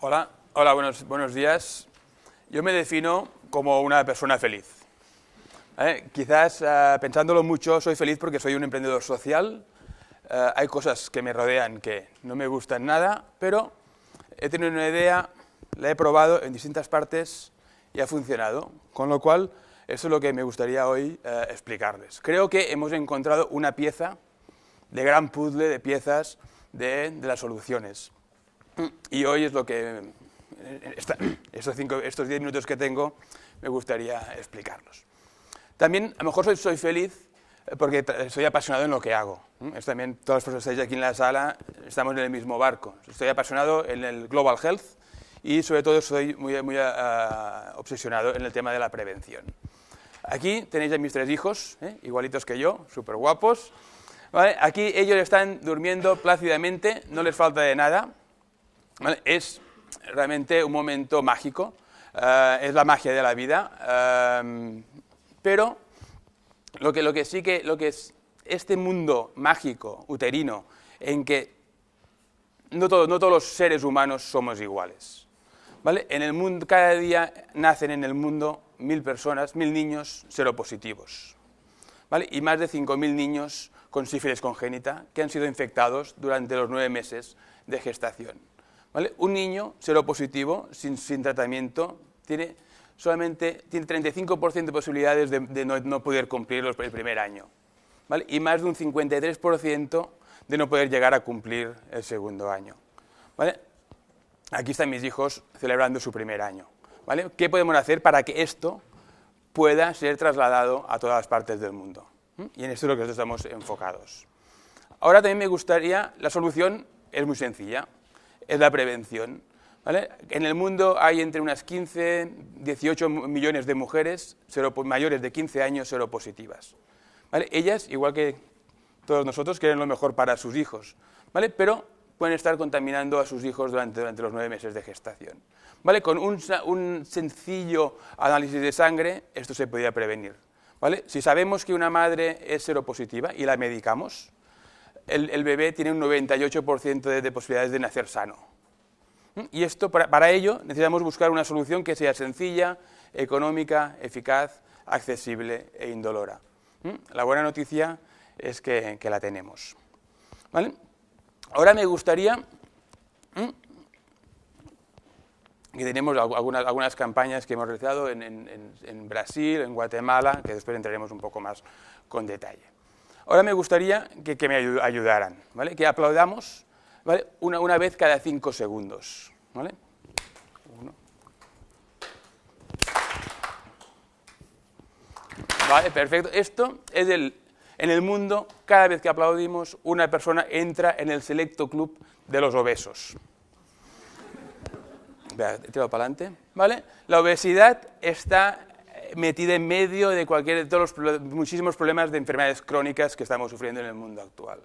Hola, hola buenos, buenos días. Yo me defino como una persona feliz. ¿Vale? Quizás, uh, pensándolo mucho, soy feliz porque soy un emprendedor social. Uh, hay cosas que me rodean que no me gustan nada, pero he tenido una idea, la he probado en distintas partes y ha funcionado. Con lo cual, eso es lo que me gustaría hoy explicarles. Creo que hemos encontrado una pieza de gran puzzle de piezas de las soluciones. Y hoy es lo que, estos, cinco, estos diez minutos que tengo, me gustaría explicarlos. También, a lo mejor soy, soy feliz porque soy apasionado en lo que hago. Es también, todas las personas que estáis aquí en la sala, estamos en el mismo barco. Estoy apasionado en el Global Health y sobre todo soy muy, muy uh, obsesionado en el tema de la prevención. Aquí tenéis a mis tres hijos, ¿eh? igualitos que yo, súper guapos. Aquí ellos están durmiendo plácidamente, no les falta de nada. Es realmente un momento mágico, uh, es la magia de la vida, uh, pero lo que, lo que sí que, lo que es este mundo mágico, uterino, en que no, todo, no todos los seres humanos somos iguales. En el mundo, cada día nacen en el mundo mil personas, mil niños seropositivos. Y más de 5.000 niños con sífilis congénita que han sido infectados durante los nueve meses de gestación. Un niño seropositivo sin, sin tratamiento tiene solamente tiene 35% de posibilidades de, no, poder cumplir el primer año. Y más de un 53% de no poder llegar a cumplir el segundo año. Aquí están mis hijos celebrando su primer año. ¿Qué podemos hacer para que esto pueda ser trasladado a todas las partes del mundo? Y en esto es lo que nosotros estamos enfocados. Ahora también me gustaría, la solución es muy sencilla, es la prevención. En el mundo hay entre unas 15, 18 millones de mujeres mayores de 15 años seropositivas. Ellas, igual que todos nosotros, quieren lo mejor para sus hijos, ¿vale? pero pueden estar contaminando a sus hijos durante, durante los nueve meses de gestación. ¿vale? Con un, un sencillo análisis de sangre, esto se podría prevenir. ¿Vale? Si sabemos que una madre es seropositiva y la medicamos, el, bebé tiene un 98% de, de, posibilidades de nacer sano. Y esto, para, ello, necesitamos buscar una solución que sea sencilla, económica, eficaz, accesible e indolora. La buena noticia es que, la tenemos. ¿Vale? Ahora me gustaría que tenemos algunas, campañas que hemos realizado en, en, Brasil, en Guatemala, que después entraremos un poco más con detalle. Ahora me gustaría que, me ayudaran, ¿vale? que aplaudamos ¿vale? una, una, vez cada cinco segundos. ¿vale? Uno. Vale, perfecto. Esto es el, en el mundo, cada vez que aplaudimos, una persona entra en el selecto club de los obesos. Tiro para adelante, ¿vale? La obesidad está metida en medio de cualquier de todos los muchísimos problemas de enfermedades crónicas que estamos sufriendo en el mundo actual.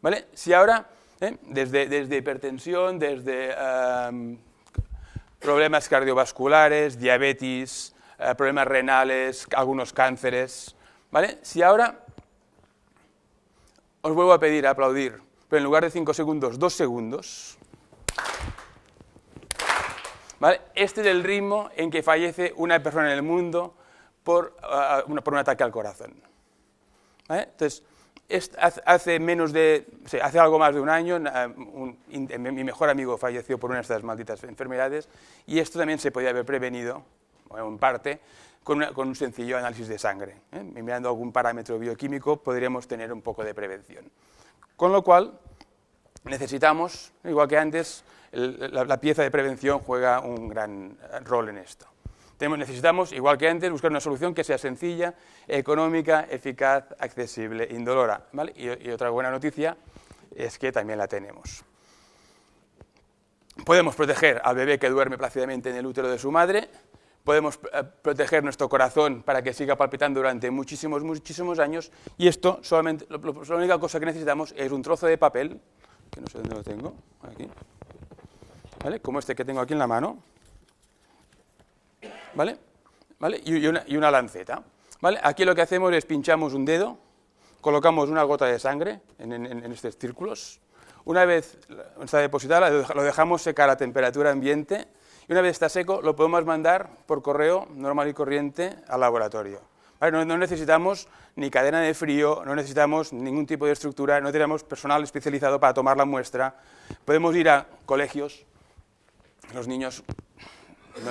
¿Vale? Si ahora, ¿eh? desde, desde, hipertensión, desde problemas cardiovasculares, diabetes, uh, problemas renales, algunos cánceres, ¿vale? Si ahora os vuelvo a pedir a aplaudir, pero en lugar de 5 segundos, 2 segundos, ¿Vale? Este es el ritmo en que fallece una persona en el mundo por, uh, por un ataque al corazón. ¿Vale? Entonces, hace, menos de, hace algo más de un año, un, un, mi mejor amigo falleció por una de estas malditas enfermedades y esto también se podía haber prevenido, en parte, con, una, con un sencillo análisis de sangre. ¿eh? Mirando algún parámetro bioquímico podríamos tener un poco de prevención. Con lo cual, necesitamos, igual que antes, la, pieza de prevención juega un gran rol en esto. Necesitamos, igual que antes, buscar una solución que sea sencilla, económica, eficaz, accesible, indolora. Y, otra buena noticia es que también la tenemos. Podemos proteger al bebé que duerme plácidamente en el útero de su madre, podemos eh, proteger nuestro corazón para que siga palpitando durante muchísimos, muchísimos años, y esto, solamente, la única cosa que necesitamos es un trozo de papel, que no sé dónde lo tengo, aquí, Como este que tengo aquí en la mano, ¿vale? ¿Vale? Y, una, lanceta, ¿vale? Aquí lo que hacemos es pinchamos un dedo, colocamos una gota de sangre en, en, en estos círculos, Una vez está depositado, lo dejamos secar a temperatura ambiente y una vez está seco lo podemos mandar por correo normal y corriente al laboratorio. No, necesitamos ni cadena de frío, no necesitamos ningún tipo de estructura, no tenemos personal especializado para tomar la muestra. Podemos ir a colegios, los niños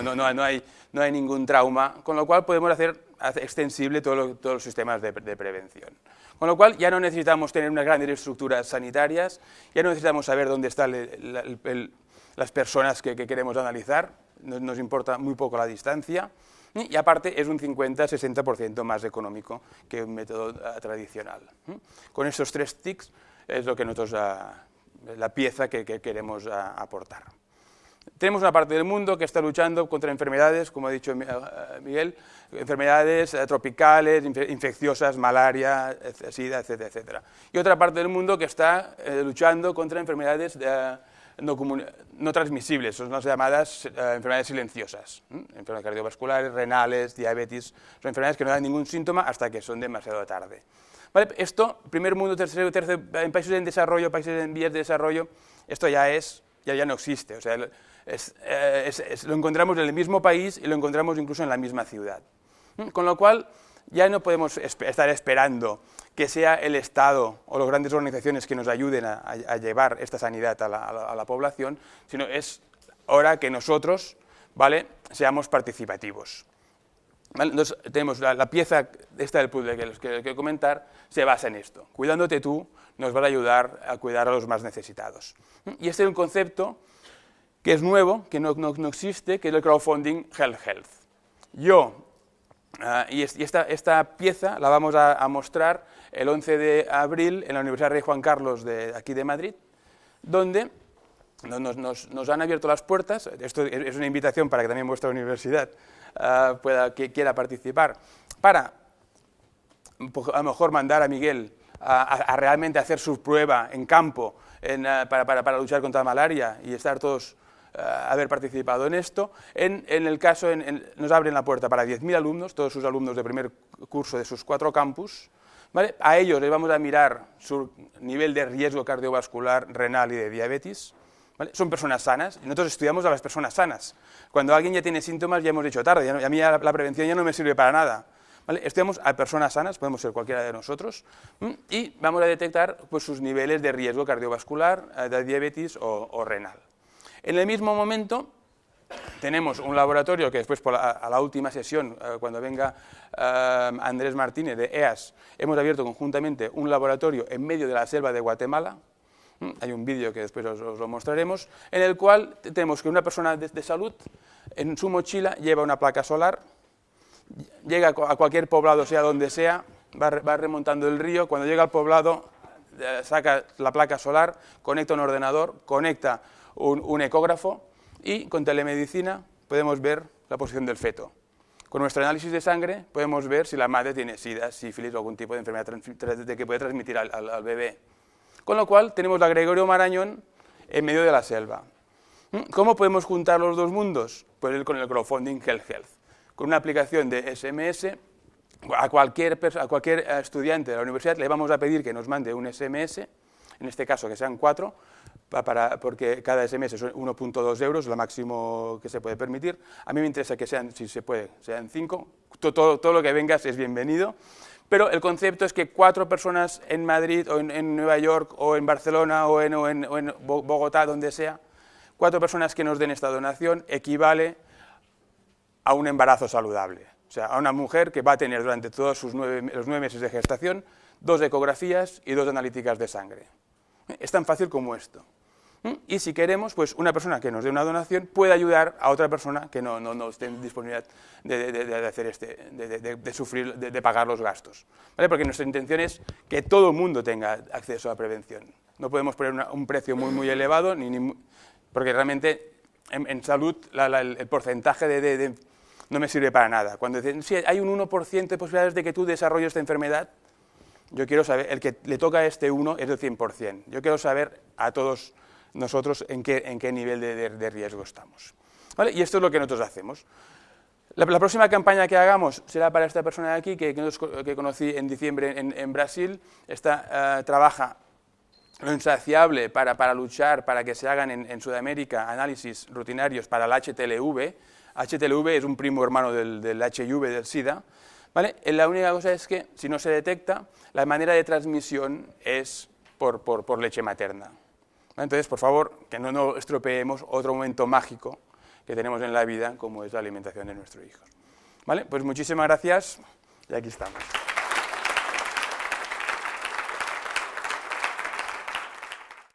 no, hay, ningún trauma, con lo cual podemos hacer extensible todos los sistemas de, prevención. Con lo cual ya no necesitamos tener unas grandes estructuras sanitarias, ya no necesitamos saber dónde están las personas que, queremos analizar, nos importa muy poco la distancia, y aparte es un 50-60% más económico que un método ah, tradicional. Con estos tres tics es lo que nosotros, ah, la pieza que, queremos ah, aportar. Tenemos una parte del mundo que está luchando contra enfermedades, como ha dicho Miguel, enfermedades eh, tropicales, infecciosas, malaria, sida, etcétera, etcétera. Y otra parte del mundo que está eh, luchando contra enfermedades de, no, transmisibles, son las llamadas eh, enfermedades silenciosas, enfermedades cardiovasculares, renales, diabetes, son enfermedades que no dan ningún síntoma hasta que son demasiado tarde. Esto, primer mundo, tercero, tercero, en países en desarrollo, países en vías de desarrollo, esto ya es, ya, ya no existe, o sea, eh, lo encontramos en el mismo país y lo encontramos incluso en la misma ciudad. Con lo cual, ya no podemos estar esperando que sea el Estado o las grandes organizaciones que nos ayuden a, llevar esta sanidad a la, población, sino es hora que nosotros ¿vale? seamos participativos. Entonces, tenemos la, pieza esta del puzzle que les quiero comentar, se basa en esto. Cuidándote tú, nos va a ayudar a cuidar a los más necesitados. Y este es un concepto que es nuevo, que no, no existe, que es el crowdfunding Health Health. Yo Ah, y esta, pieza la vamos a, mostrar el 11 de abril en la Universidad Rey Juan Carlos de aquí de Madrid, donde nos, han abierto las puertas, esto es una invitación para que también vuestra universidad ah, pueda, que quiera participar, para a lo mejor mandar a Miguel a, realmente hacer su prueba en campo ah, para, luchar contra la malaria y estar todos eh, haber participado en esto. En, el caso, nos abren la puerta para 10.000 alumnos, todos sus alumnos de primer curso de sus cuatro campus. A ellos les vamos a mirar su nivel de riesgo cardiovascular, renal y de diabetes. Son personas sanas, y nosotros estudiamos a las personas sanas. Cuando alguien ya tiene síntomas ya hemos dicho tarde, a mí la, prevención ya no me sirve para nada. Estudiamos a personas sanas, podemos ser cualquiera de nosotros, y vamos a detectar pues, sus niveles de riesgo cardiovascular, eh, de diabetes o renal. En el mismo momento, tenemos un laboratorio que después, a la última sesión, eh, cuando venga eh, Andrés Martínez de EAS, hemos abierto conjuntamente un laboratorio en medio de la selva de Guatemala, hay un vídeo que después os, lo mostraremos, en el cual tenemos que una persona de, salud en su mochila lleva una placa solar, llega a cualquier poblado, sea donde sea, va, remontando el río, cuando llega al poblado eh, saca la placa solar, conecta un ordenador, conecta un, ecógrafo y con telemedicina podemos ver la posición del feto. Con nuestro análisis de sangre podemos ver si la madre tiene sida, sífilis o algún tipo de enfermedad que puede transmitir al, bebé. Con lo cual tenemos la Gregorio Marañón en medio de la selva. ¿Mm? ¿Cómo podemos juntar los dos mundos? Pues con el crowdfunding Health Health. Con una aplicación de SMS, a cualquier, a cualquier estudiante de la universidad le vamos a pedir que nos mande un SMS, en este caso que sean cuatro, para, porque cada SMS son 1.2 euros, lo máximo que se puede permitir. A mí me interesa que sean, si se puede, sean 5. Todo, todo, lo que vengas es bienvenido. Pero el concepto es que cuatro personas en Madrid, o en, Nueva York, o en Barcelona, o en, o en, Bogotá, donde sea, cuatro personas que nos den esta donación equivale a un embarazo saludable. O sea, a una mujer que va a tener durante todos sus nueve, los nueve meses de gestación dos ecografías y dos analíticas de sangre. Es tan fácil como esto. ¿Mm? Y si queremos, pues una persona que nos dé una donación puede ayudar a otra persona que no, no, esté en disponibilidad de, hacer este, de, sufrir, de, pagar los gastos. Porque nuestra intención es que todo el mundo tenga acceso a la prevención. No podemos poner un precio muy, muy elevado, ni, porque realmente en, salud el, porcentaje de, no me sirve para nada. Cuando dicen, si hay un 1% de posibilidades de que tú desarrolles esta enfermedad, yo quiero saber, el que le toca a este uno es del 100%. Yo quiero saber a todos nosotros en qué, en qué nivel de, riesgo estamos. ¿Vale? Y esto es lo que nosotros hacemos. La, próxima campaña que hagamos será para esta persona de aquí, que, que, conocí en diciembre en, Brasil. Esta, eh, trabaja lo insaciable para, para luchar para que se hagan en, en, Sudamérica análisis rutinarios para el HTLV. HTLV es un primo hermano del, del HIV, del SIDA. ¿vale? La única cosa es que si no se detecta, la manera de transmisión es por, por, por leche materna. Entonces, por favor, que no nos estropeemos otro momento mágico que tenemos en la vida, como es la alimentación de nuestros hijos. ¿Vale? Pues muchísimas gracias y aquí estamos.